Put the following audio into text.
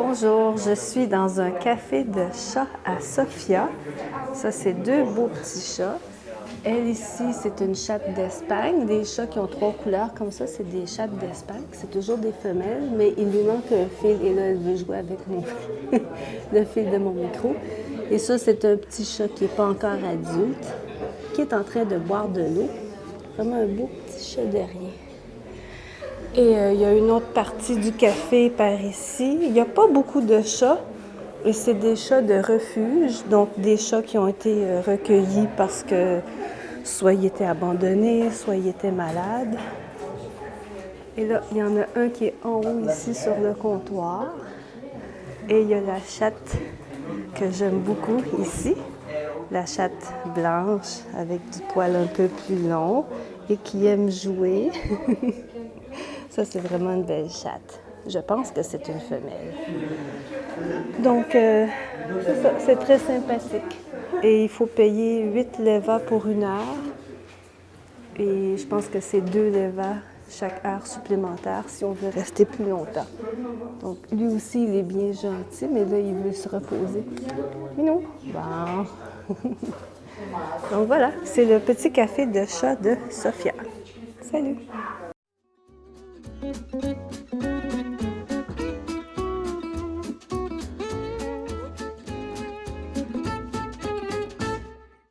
Bonjour, je suis dans un café de chat à Sofia. Ça, c'est deux beaux petits chats. Elle ici, c'est une chatte d'Espagne. Des chats qui ont trois couleurs comme ça, c'est des chattes d'Espagne. C'est toujours des femelles, mais il lui manque un fil et là, elle veut jouer avec mon le fil de mon micro. Et ça, c'est un petit chat qui n'est pas encore adulte, qui est en train de boire de l'eau. Vraiment un beau petit chat derrière. Et euh, il y a une autre partie du café par ici. Il n'y a pas beaucoup de chats. Et c'est des chats de refuge, donc des chats qui ont été euh, recueillis parce que soit ils étaient abandonnés, soit ils étaient malades. Et là, il y en a un qui est en haut ici sur le comptoir. Et il y a la chatte que j'aime beaucoup ici. La chatte blanche avec du poil un peu plus long et qui aime jouer. Ça, c'est vraiment une belle chatte. Je pense que c'est une femelle. Donc, euh, c'est très sympathique. Et il faut payer 8 levas pour une heure. Et je pense que c'est 2 levas chaque heure supplémentaire si on veut rester plus longtemps. Donc, lui aussi, il est bien gentil, mais là, il veut se reposer. non. Bon. Donc voilà, c'est le petit café de chat de Sophia. Salut! Thank you.